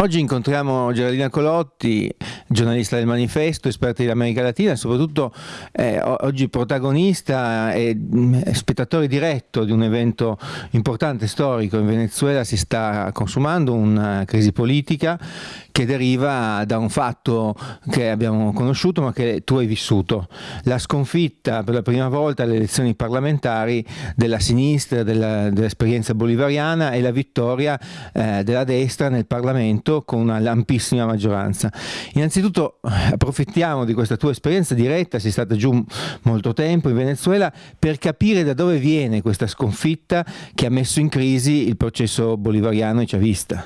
Oggi incontriamo Geraldina Colotti, giornalista del Manifesto, esperta dell'America Latina e soprattutto eh, oggi protagonista e mm, spettatore diretto di un evento importante storico. In Venezuela si sta consumando una crisi politica che deriva da un fatto che abbiamo conosciuto ma che tu hai vissuto, la sconfitta per la prima volta alle elezioni parlamentari della sinistra, dell'esperienza dell bolivariana e la vittoria eh, della destra nel Parlamento con una lampissima maggioranza. Innanzitutto approfittiamo di questa tua esperienza diretta, sei stata giù molto tempo in Venezuela, per capire da dove viene questa sconfitta che ha messo in crisi il processo bolivariano e chavista.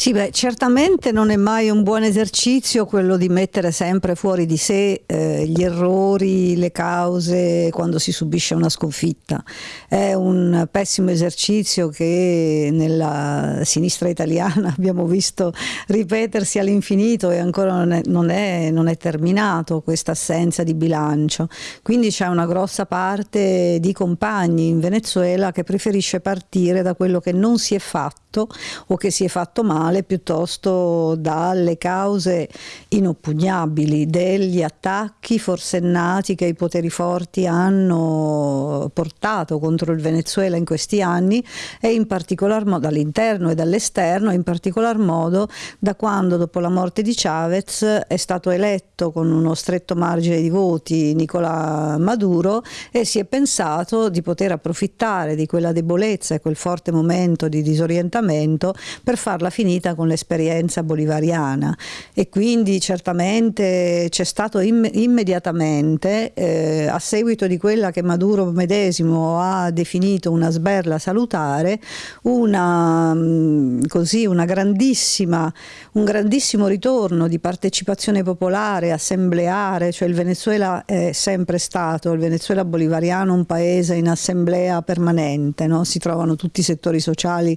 Sì, beh, certamente non è mai un buon esercizio quello di mettere sempre fuori di sé eh, gli errori, le cause quando si subisce una sconfitta. È un pessimo esercizio che nella sinistra italiana abbiamo visto ripetersi all'infinito e ancora non è, non, è, non è terminato questa assenza di bilancio. Quindi c'è una grossa parte di compagni in Venezuela che preferisce partire da quello che non si è fatto o che si è fatto male male piuttosto dalle cause inoppugnabili degli attacchi forsennati che i poteri forti hanno portato contro il Venezuela in questi anni e in particolar modo dall'interno e dall'esterno, in particolar modo da quando dopo la morte di Chavez è stato eletto con uno stretto margine di voti Nicolà Maduro e si è pensato di poter approfittare di quella debolezza e quel forte momento di disorientamento per farla finita finita con l'esperienza bolivariana e quindi certamente c'è stato imm immediatamente, eh, a seguito di quella che Maduro medesimo ha definito una sberla salutare, una, mm, così, una grandissima, un grandissimo ritorno di partecipazione popolare, assembleare, cioè il Venezuela è sempre stato, il Venezuela bolivariano, un paese in assemblea permanente, no? si trovano tutti i settori sociali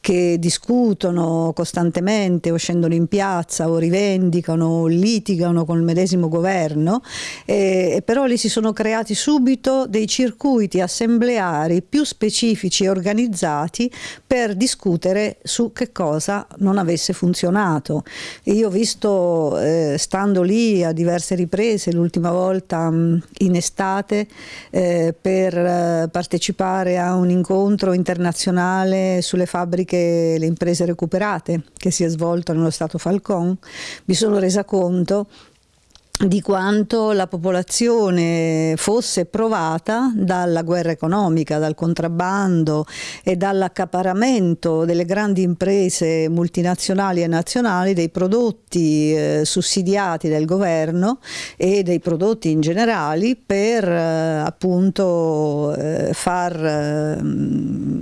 che discutono costantemente o scendono in piazza o rivendicano o litigano con il medesimo governo, eh, però lì si sono creati subito dei circuiti assembleari più specifici e organizzati per discutere su che cosa non avesse funzionato. E io ho visto, eh, stando lì a diverse riprese, l'ultima volta mh, in estate, eh, per eh, partecipare a un incontro internazionale sulle fabbriche, le imprese recuperate, che si è svolto nello Stato Falcon, mi sono resa conto di quanto la popolazione fosse provata dalla guerra economica, dal contrabbando e dall'accaparamento delle grandi imprese multinazionali e nazionali dei prodotti eh, sussidiati del governo e dei prodotti in generale per eh, appunto eh, far eh,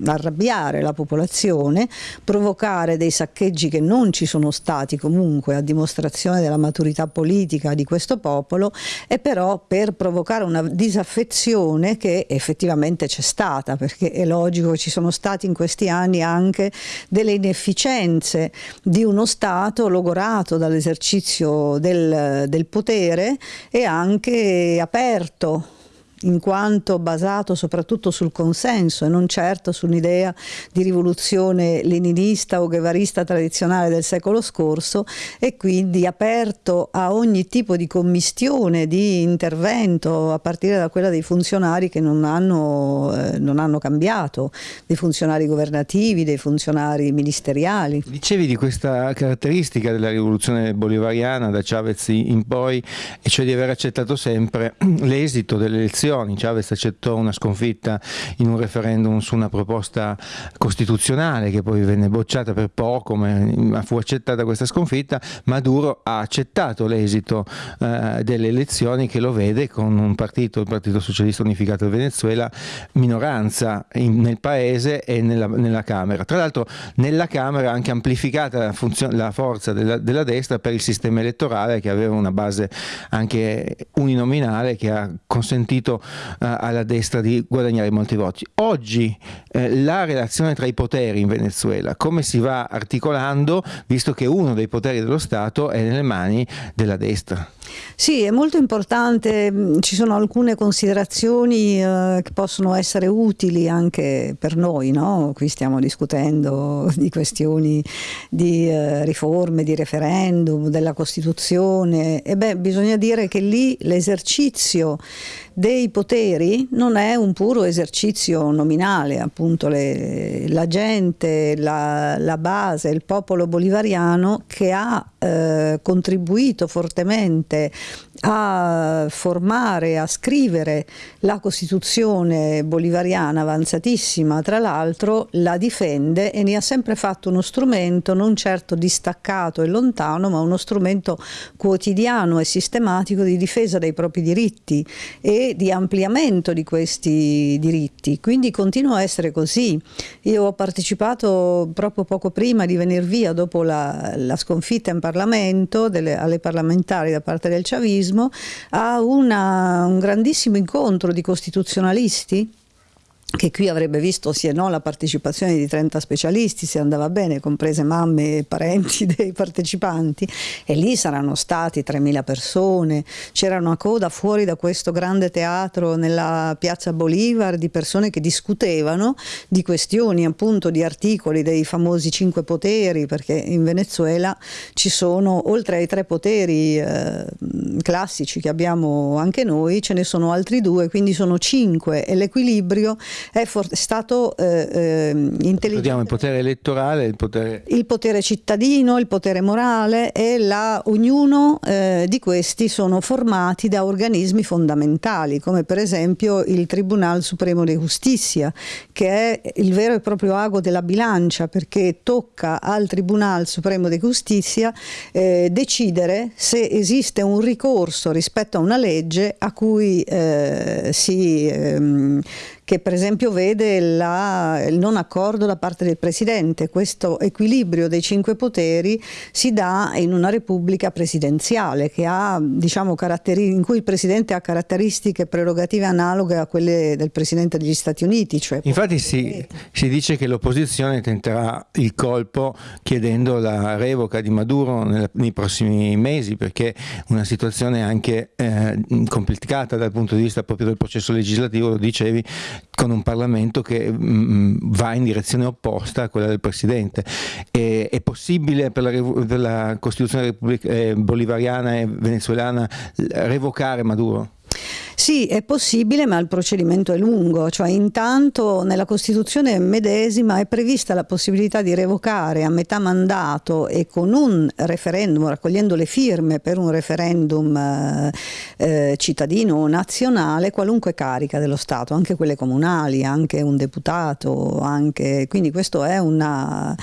arrabbiare la popolazione, provocare dei saccheggi che non ci sono stati comunque a dimostrazione della maturità politica di questo questo popolo e però per provocare una disaffezione che effettivamente c'è stata perché è logico ci sono stati in questi anni anche delle inefficienze di uno Stato logorato dall'esercizio del, del potere e anche aperto in quanto basato soprattutto sul consenso e non certo su un'idea di rivoluzione leninista o guevarista tradizionale del secolo scorso e quindi aperto a ogni tipo di commistione, di intervento, a partire da quella dei funzionari che non hanno, eh, non hanno cambiato, dei funzionari governativi, dei funzionari ministeriali. Dicevi di questa caratteristica della rivoluzione bolivariana da Chavez in poi, e cioè di aver accettato sempre l'esito delle elezioni elezioni. Chavez accettò una sconfitta in un referendum su una proposta costituzionale che poi venne bocciata per poco, ma fu accettata questa sconfitta. Maduro ha accettato l'esito eh, delle elezioni che lo vede con un partito, il Partito Socialista Unificato del Venezuela, minoranza in, nel paese e nella, nella Camera. Tra l'altro nella Camera ha anche amplificata la, la forza della, della destra per il sistema elettorale che aveva una base anche uninominale che ha consentito uh, alla destra di guadagnare molti voti. Oggi eh, la relazione tra i poteri in Venezuela, come si va articolando, visto che uno dei poteri dello Stato è nelle mani della destra? Sì, è molto importante, mm, ci sono alcune considerazioni eh, che possono essere utili anche per noi, no? qui stiamo discutendo di questioni di eh, riforme, di referendum, della Costituzione e beh bisogna dire che lì l'esercizio dei poteri non è un puro esercizio nominale, appunto le, la gente, la, la, base, il popolo bolivariano che ha eh, contribuito fortemente a formare, a scrivere la Costituzione bolivariana avanzatissima, tra l'altro la difende e ne ha sempre fatto uno strumento non certo distaccato e lontano, ma uno strumento quotidiano e sistematico di difesa dei propri diritti e di ampliamento di questi diritti. Quindi continua a essere così. Io ho partecipato proprio poco prima di venire via, dopo la, la sconfitta in Parlamento, delle, alle parlamentari da parte del Chavismo, a una, un grandissimo incontro di costituzionalisti che qui avrebbe visto sì e no la partecipazione di 30 specialisti se andava bene, comprese mamme e parenti dei partecipanti e lì saranno stati 3.000 persone, c'era una coda fuori da questo grande teatro nella piazza Bolivar di persone che discutevano di questioni appunto di articoli dei famosi cinque poteri perché in Venezuela ci sono oltre ai tre poteri eh, classici che abbiamo anche noi ce ne sono altri due quindi sono cinque e l'equilibrio è stato eh, eh, intelligente. il potere elettorale, il potere... il potere cittadino, il potere morale e la, ognuno eh, di questi sono formati da organismi fondamentali, come per esempio il Tribunal Supremo di Giustizia, che è il vero e proprio ago della bilancia, perché tocca al Tribunal Supremo di Giustizia eh, decidere se esiste un ricorso rispetto a una legge a cui eh, si ehm, che per esempio vede la, il non accordo da parte del Presidente. Questo equilibrio dei cinque poteri si dà in una repubblica presidenziale ha, diciamo, in cui il Presidente ha caratteristiche prerogative analoghe a quelle del Presidente degli Stati Uniti. Cioè Infatti si, si, dice che l'opposizione tenterà il colpo chiedendo la revoca di Maduro nei prossimi mesi perché una situazione anche eh, complicata dal punto di vista proprio del processo legislativo, lo dicevi, con un Parlamento che mh, mm, mm, va in direzione opposta a quella del Presidente. E, è possibile per la, per la Costituzione eh, bolivariana e venezuelana revocare Maduro? Sì, è possibile, ma il procedimento è lungo, cioè intanto nella Costituzione medesima è prevista la possibilità di revocare a metà mandato e con un referendum, raccogliendo le firme per un referendum eh, eh, cittadino o nazionale, qualunque carica dello Stato, anche quelle comunali, anche un deputato, anche... quindi questo è una,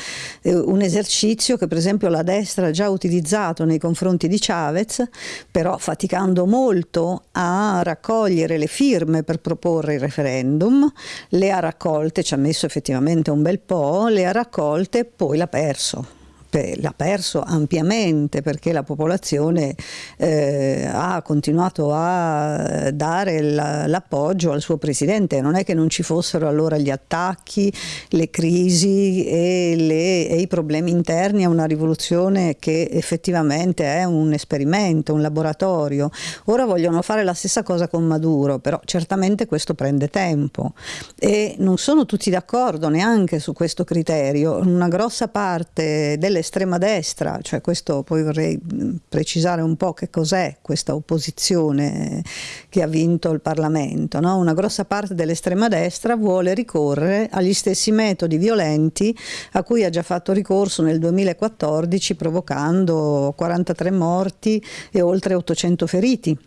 un esercizio che per esempio la destra ha già utilizzato nei confronti di Chavez, però faticando molto a raccogliere raccogliere le firme per proporre il referendum, le ha raccolte, ci ha messo effettivamente un bel po', le ha raccolte e poi l'ha perso l'ha perso ampiamente perché la popolazione eh, ha continuato a dare l'appoggio al suo presidente, non è che non ci fossero allora gli attacchi, le crisi e, le, e i problemi interni a una rivoluzione che effettivamente è un esperimento, un laboratorio. Ora vogliono fare la stessa cosa con Maduro, però certamente questo prende tempo. E non sono tutti d'accordo neanche su questo criterio, una grossa parte delle dell'estrema destra, cioè questo poi vorrei precisare un po' che cos'è questa opposizione che ha vinto il Parlamento. No? Una grossa parte dell'estrema destra vuole ricorrere agli stessi metodi violenti a cui ha già fatto ricorso nel 2014 provocando 43 morti e oltre 800 feriti.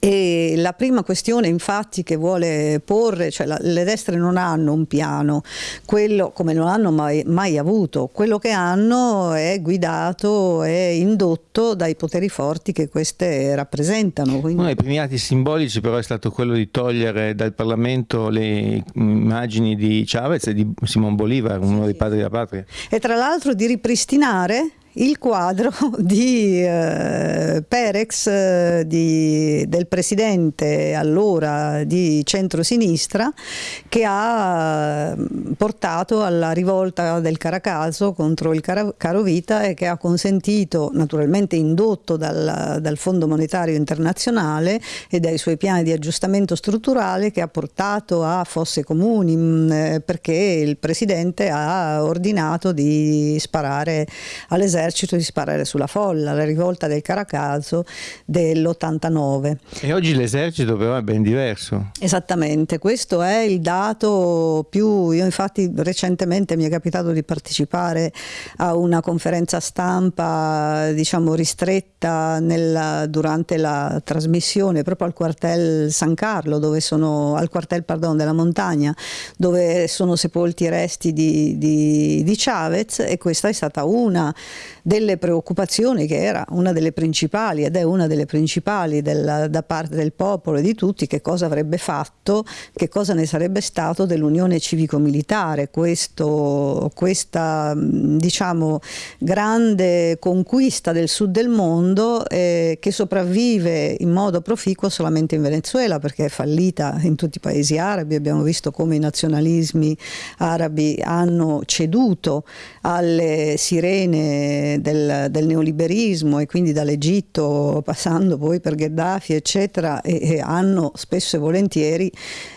E la prima questione infatti che vuole porre, cioè la, le destre non hanno un piano, quello come non hanno mai, mai, avuto, quello che hanno è guidato e indotto dai poteri forti che queste rappresentano. Quindi... Uno dei primi atti simbolici però è stato quello di togliere dal Parlamento le immagini di Chavez e di Simon Bolivar, uno sì. dei padri della patria. E tra l'altro di ripristinare il quadro di eh, Perex, eh, di, del presidente allora di centrosinistra, che ha mm, portato alla rivolta del Caracaso contro il Carovita e che ha consentito, naturalmente indotto dal, dal Fondo Monetario Internazionale e dai suoi piani di aggiustamento strutturale, che ha portato a fosse comuni mm, eh, perché il presidente ha ordinato di sparare all'esercito, di sparare sulla folla, la rivolta del Caracaso dell'89. E oggi l'esercito però è ben diverso. Esattamente, questo è il dato più, io infatti recentemente mi è capitato di partecipare a una conferenza stampa diciamo ristretta nella, durante la trasmissione proprio al quartel San Carlo, dove sono, al quartel pardon, della montagna, dove sono sepolti i resti di, di, di Chavez e questa è stata una delle preoccupazioni che era una delle principali ed è una delle principali della, da parte del popolo e di tutti che cosa avrebbe fatto, che cosa ne sarebbe stato dell'unione civico-militare, questa diciamo grande conquista del sud del mondo eh, che sopravvive in modo proficuo solamente in Venezuela perché è fallita in tutti i paesi arabi, abbiamo visto come i nazionalismi arabi hanno ceduto alle sirene del, del, neoliberismo e quindi dall'Egitto passando poi per Gheddafi eccetera e, e hanno spesso e volentieri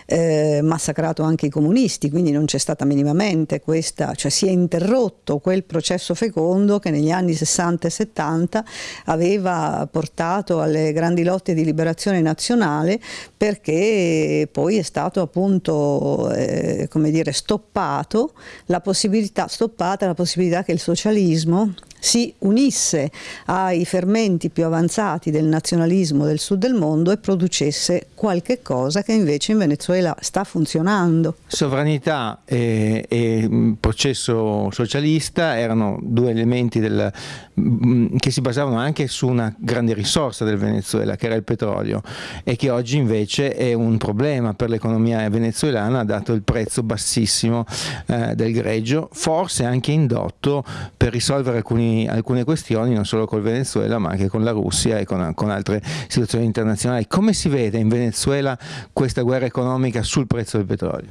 eh, massacrato anche i comunisti, quindi non c'è stata minimamente questa, cioè si è interrotto quel processo fecondo che negli anni 60 e 70 aveva portato alle grandi lotte di liberazione nazionale perché poi è stato appunto eh, come dire stoppato la possibilità, stoppata la possibilità che il socialismo si unisse ai fermenti più avanzati del nazionalismo del sud del mondo e producesse qualche cosa che invece in Venezuela sta funzionando. Sovranità e, e mm, processo socialista erano due elementi del, mm, che si basavano anche su una grande risorsa del Venezuela che era il petrolio e che oggi invece è un problema per l'economia venezuelana dato il prezzo bassissimo eh, del greggio, forse anche indotto per risolvere alcune questioni non solo col Venezuela ma anche con la Russia e con, con altre situazioni internazionali. Come si vede in Venezuela questa guerra economica sul prezzo del petrolio?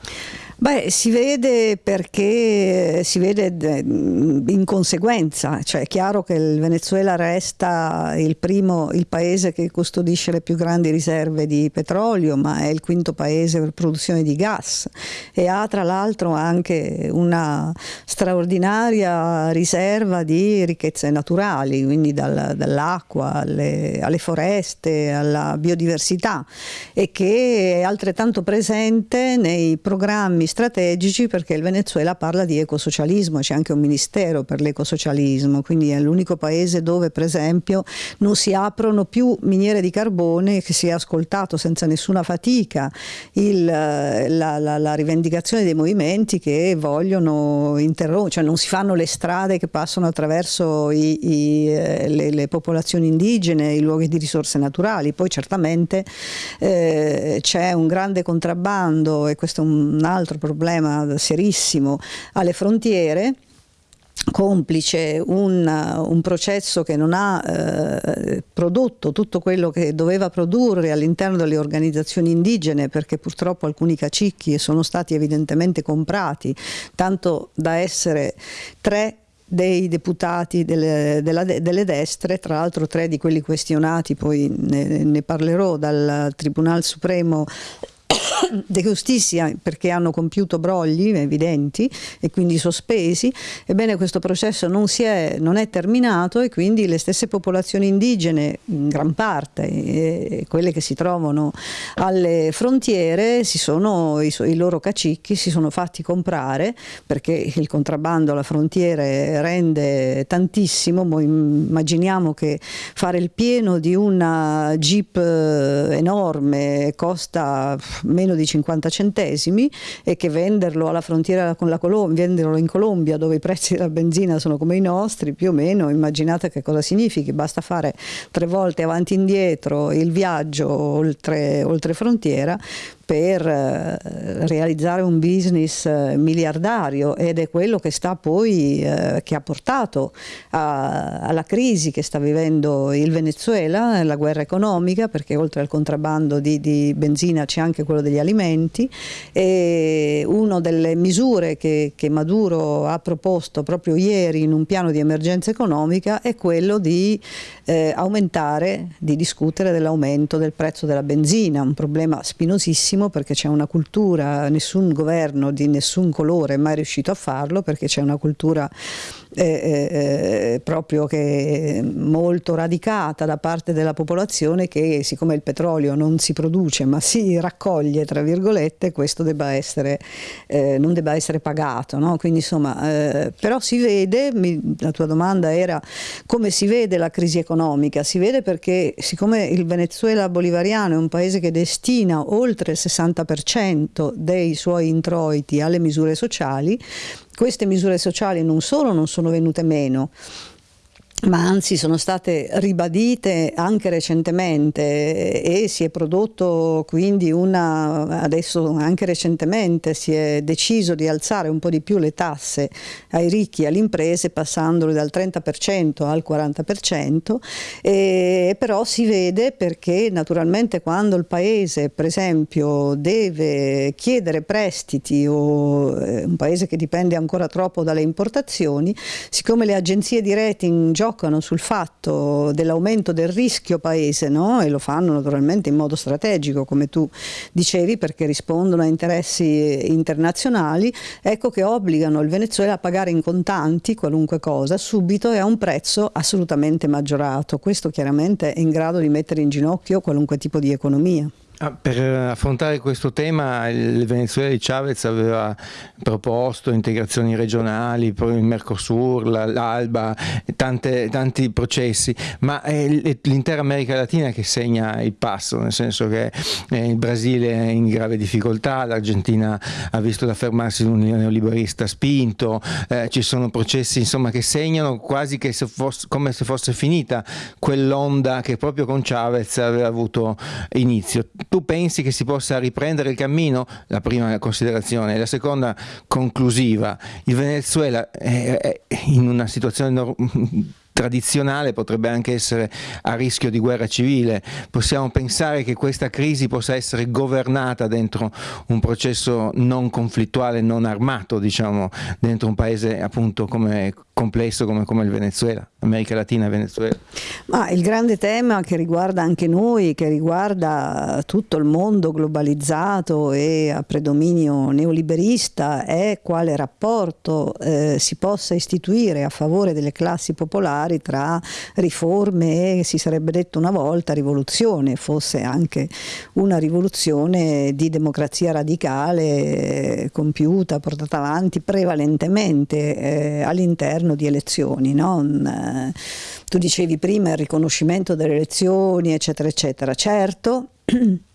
Beh, si vede perché si vede in conseguenza, cioè è chiaro che il Venezuela resta il primo, il paese che custodisce le più grandi riserve di petrolio, ma è il quinto paese per produzione di gas. E ha tra l'altro anche una straordinaria riserva di ricchezze naturali, quindi dal, dall'acqua alle, alle foreste, alla biodiversità e che è altrettanto presente nei programmi strategici perché il Venezuela parla di ecosocialismo, c'è anche un ministero per l'ecosocialismo, quindi è l'unico paese dove per esempio non si aprono più miniere di carbone che si è ascoltato senza nessuna fatica il, la, la, la, rivendicazione dei movimenti che vogliono interrompere, cioè non si fanno le strade che passano attraverso i, i, eh, le, le, popolazioni indigene, i luoghi di risorse naturali, poi certamente eh, c'è un grande contrabbando e questo è un altro problema serissimo alle frontiere complice un, un, processo che non ha eh, prodotto tutto quello che doveva produrre all'interno delle organizzazioni indigene perché purtroppo alcuni cacicchi sono stati evidentemente comprati tanto da essere tre dei deputati delle, della, delle destre, tra l'altro tre di quelli questionati, poi ne, ne parlerò dal Tribunale Supremo De Giustizia perché hanno compiuto brogli evidenti e quindi sospesi, ebbene questo processo non, è, non è terminato e quindi le stesse popolazioni indigene, in gran parte, e quelle che si trovano alle frontiere, sono, i, i, loro cacicchi si sono fatti comprare perché il contrabbando alla frontiera rende tantissimo, immaginiamo che fare il pieno di una jeep eh, enorme costa meno di 50 centesimi e che venderlo alla frontiera con la Colombia, venderlo in Colombia dove i prezzi della benzina sono come i nostri, più o meno, immaginate che cosa significhi, basta fare tre volte avanti e indietro il viaggio oltre, oltre frontiera per eh, realizzare un business eh, miliardario ed è quello che poi eh, che ha portato a, alla crisi che sta vivendo il Venezuela, la guerra economica, perché oltre al contrabbando di, di benzina c'è anche quello degli alimenti e una delle misure che, che Maduro ha proposto proprio ieri in un piano di emergenza economica è quello di eh, aumentare, di discutere dell'aumento del prezzo della benzina, un problema spinosissimo perché c'è una cultura, nessun governo di nessun colore è mai riuscito a farlo perché c'è una cultura eh, eh, proprio che molto radicata da parte della popolazione che siccome il petrolio non si produce ma si raccoglie tra virgolette questo debba essere, eh, non debba essere pagato no? quindi insomma eh, però si vede mi, la tua domanda era come si vede la crisi economica si vede perché siccome il Venezuela bolivariano è un paese che destina oltre il 60% dei suoi introiti alle misure sociali queste misure sociali non solo non sono venute meno, ma anzi sono state ribadite anche recentemente e si è prodotto quindi una, adesso anche recentemente si è deciso di alzare un po' di più le tasse ai ricchi e alle imprese passandole dal 30% al 40% e però si vede perché naturalmente quando il paese per esempio deve chiedere prestiti o eh, un paese che dipende ancora troppo dalle importazioni siccome le agenzie di rating giocano giocano sul fatto dell'aumento del rischio paese no? e lo fanno naturalmente in modo strategico come tu dicevi perché rispondono a interessi internazionali, ecco che obbligano il Venezuela a pagare in contanti qualunque cosa subito e a un prezzo assolutamente maggiorato. Questo chiaramente è in grado di mettere in ginocchio qualunque tipo di economia. Ah, per affrontare questo tema il Venezuela di Chavez aveva proposto integrazioni regionali, il Mercosur, l'Alba, tanti processi, ma è l'intera America Latina che segna il passo, nel senso che eh, il Brasile è in grave difficoltà, l'Argentina ha visto l'affermarsi di un neoliberista spinto, eh, ci sono processi insomma, che segnano quasi che se fosse, come se fosse finita quell'onda che proprio con Chavez aveva avuto inizio tu pensi che si possa riprendere il cammino? La prima considerazione. La seconda conclusiva. Il Venezuela è in una situazione tradizionale potrebbe anche essere a rischio di guerra civile. Possiamo pensare che questa crisi possa essere governata dentro un processo non conflittuale, non armato, diciamo, dentro un paese appunto come complesso come, come, il Venezuela, America Latina e Venezuela? Ma il grande tema che riguarda anche noi, che riguarda tutto il mondo globalizzato e a predominio neoliberista è quale rapporto eh, si possa istituire a favore delle classi popolari tra riforme e si sarebbe detto una volta rivoluzione, fosse anche una rivoluzione di democrazia radicale eh, compiuta, portata avanti prevalentemente eh, all'interno di elezioni. No? Eh, tu dicevi prima il riconoscimento delle elezioni, eccetera, eccetera. Certo,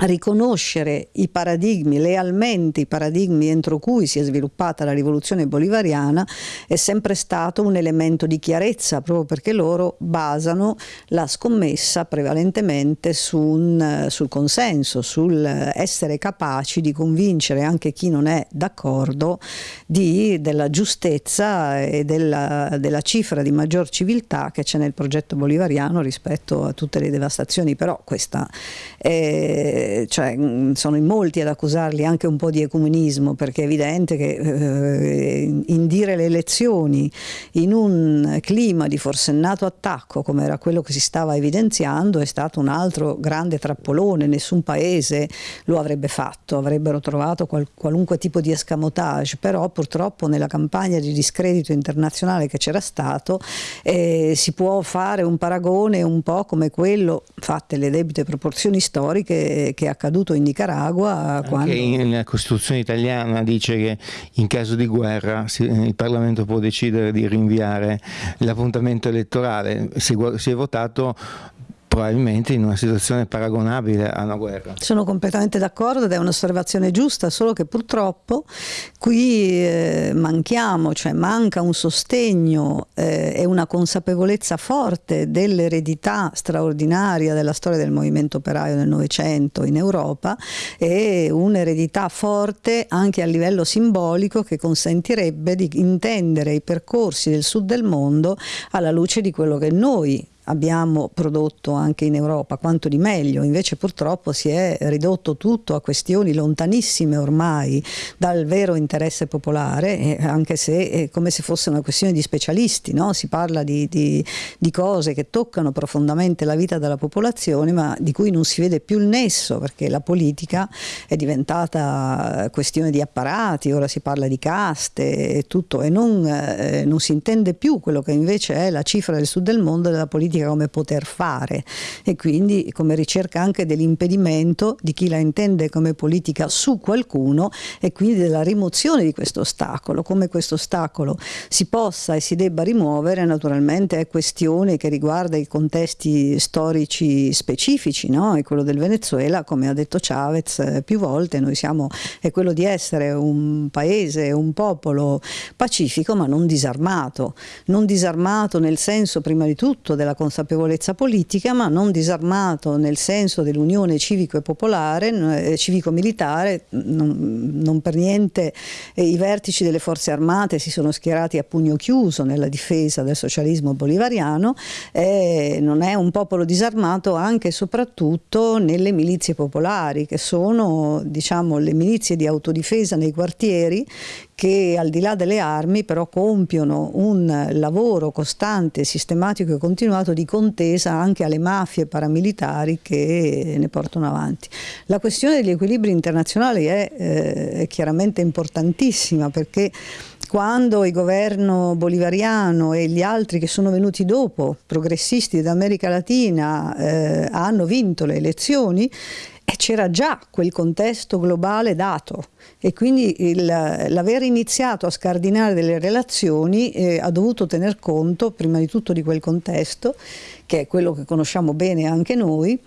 riconoscere i paradigmi, lealmente i paradigmi entro cui si è sviluppata la rivoluzione bolivariana è sempre stato un elemento di chiarezza proprio perché loro basano la scommessa prevalentemente su un, sul consenso, sul essere capaci di convincere anche chi non è d'accordo della giustezza e della, della cifra di maggior civiltà che c'è nel progetto bolivariano rispetto a tutte le devastazioni, però questa è cioè, mm, sono in molti ad accusarli anche un po' di ecumenismo perché è evidente che eh, indire le elezioni in un clima di forsennato attacco come era quello che si stava evidenziando è stato un altro grande trappolone, nessun paese lo avrebbe fatto, avrebbero trovato qual qualunque tipo di escamotage, però purtroppo nella campagna di discredito internazionale che c'era stato eh, si può fare un paragone un po' come quello, fatte le debite proporzioni storiche, che è accaduto in Nicaragua. Quando... la Costituzione italiana dice che in caso di guerra il Parlamento può decidere di rinviare l'appuntamento elettorale. Si, si è votato probabilmente in una situazione paragonabile a una guerra. Sono completamente d'accordo ed è un'osservazione giusta, solo che purtroppo qui eh, manchiamo, cioè manca un sostegno eh, e una consapevolezza forte dell'eredità straordinaria della storia del movimento operaio nel Novecento in Europa e un'eredità forte anche a livello simbolico che consentirebbe di intendere i percorsi del sud del mondo alla luce di quello che noi abbiamo prodotto anche in Europa, quanto di meglio, invece purtroppo si è ridotto tutto a questioni lontanissime ormai dal vero interesse popolare, anche se è come se fosse una questione di specialisti, no? si parla di, di, di cose che toccano profondamente la vita della popolazione ma di cui non si vede più il nesso perché la politica è diventata questione di apparati, ora si parla di caste e tutto e non, eh, non si intende più quello che invece è la cifra del sud del mondo della politica politica come poter fare e quindi come ricerca anche dell'impedimento di chi la intende come politica su qualcuno e quindi della rimozione di questo ostacolo. Come questo ostacolo si possa e si debba rimuovere naturalmente è questione che riguarda i contesti storici specifici no? e quello del Venezuela come ha detto Chavez eh, più volte noi siamo è quello di essere un paese, un popolo pacifico ma non disarmato, non disarmato nel senso prima di tutto della consapevolezza consapevolezza politica, ma non disarmato nel senso dell'unione civico e popolare, eh, civico-militare, non, non, per niente eh, i vertici delle forze armate si sono schierati a pugno chiuso nella difesa del socialismo bolivariano, eh, non è un popolo disarmato anche e soprattutto nelle milizie popolari, che sono diciamo, le milizie di autodifesa nei quartieri che al di là delle armi però compiono un lavoro costante, sistematico e continuato di contesa anche alle mafie paramilitari che ne portano avanti. La questione degli equilibri internazionali è, eh, è chiaramente importantissima perché quando il governo bolivariano e gli altri che sono venuti dopo, progressisti d'America Latina, eh, hanno vinto le elezioni, c'era già quel contesto globale dato. E quindi l'aver iniziato a scardinare delle relazioni eh, ha dovuto tener conto prima di tutto di quel contesto che è quello che conosciamo bene anche noi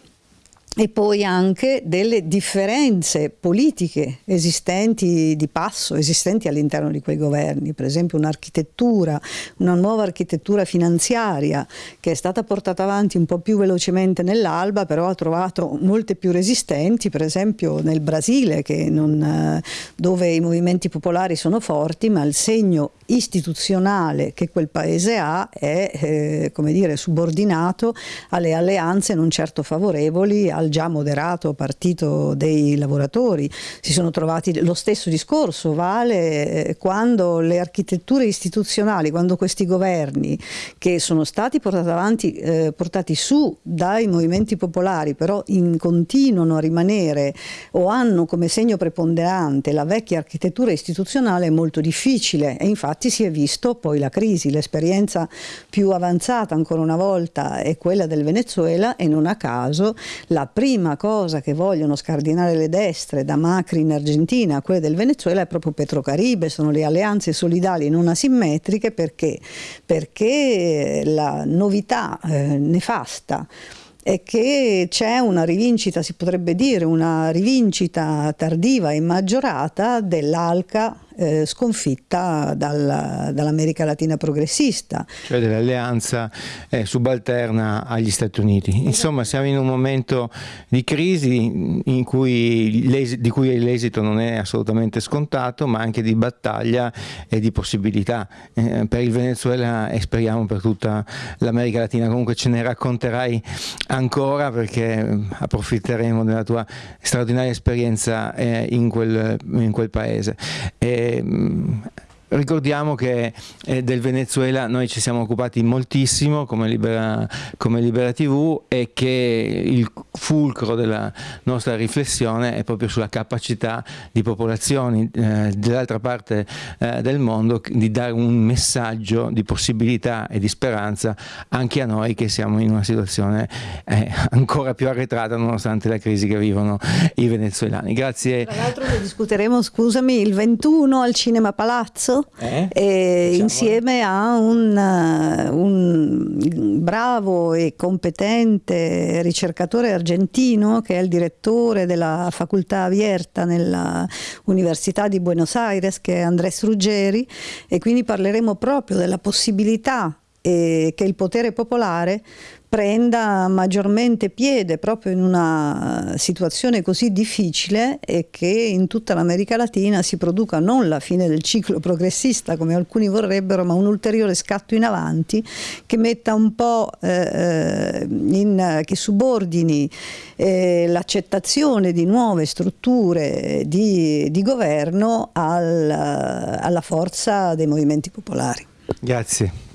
e poi anche delle differenze politiche esistenti di passo, esistenti all'interno di quei governi, per esempio un'architettura, una nuova architettura finanziaria che è stata portata avanti un po' più velocemente nell'alba, però ha trovato molte più resistenti, per esempio nel Brasile, non, dove i movimenti popolari sono forti, ma il segno istituzionale che quel paese ha è eh, come dire, subordinato alle alleanze non certo favorevoli al già moderato partito dei lavoratori. Si sono trovati lo stesso discorso, vale eh, quando le architetture istituzionali, quando questi governi che sono stati portati avanti, eh, portati su dai movimenti popolari, però in, continuano a rimanere o hanno come segno preponderante la vecchia architettura istituzionale è molto difficile e infatti si è visto poi la crisi, l'esperienza più avanzata ancora una volta è quella del Venezuela e non a caso la prima cosa che vogliono scardinare le destre da Macri in Argentina a quelle del Venezuela è proprio Petrocaribe, sono le alleanze solidali non asimmetriche perché, perché la novità eh, nefasta è che c'è una rivincita, si potrebbe dire, una rivincita tardiva e maggiorata dell'ALCA eh, sconfitta dal, dall'America Latina progressista. Cioè dell'alleanza eh, subalterna agli Stati Uniti. Insomma siamo in un momento di crisi cui di cui l'esito non è assolutamente scontato ma anche di battaglia e di possibilità eh, per il Venezuela e speriamo per tutta l'America Latina. Comunque ce ne racconterai ancora perché approfitteremo della tua straordinaria esperienza eh, in quel, in, quel, paese. E, Ehm, ricordiamo che eh, del Venezuela noi ci siamo occupati moltissimo come Libera, come Libera TV e che il fulcro della nostra riflessione è proprio sulla capacità di popolazioni eh, dell'altra parte eh, del mondo di dare un messaggio di possibilità e di speranza anche a noi che siamo in una situazione eh, ancora più arretrata nonostante la crisi che vivono i venezuelani. Grazie. Tra l'altro ne discuteremo, scusami, il 21 al Cinema Palazzo Eh? e Diciamolo. insieme a un, eh, un bravo e competente ricercatore argentino che è il direttore della facoltà Abierta nella Università di Buenos Aires che è Andrés Ruggeri e quindi parleremo proprio della possibilità eh, che il potere popolare prenda maggiormente piede proprio in una situazione così difficile e che in tutta l'America Latina si produca non la fine del ciclo progressista come alcuni vorrebbero, ma un ulteriore scatto in avanti che metta un po' eh, in, che subordini eh, l'accettazione di nuove strutture di, di governo al, alla forza dei movimenti popolari. Grazie.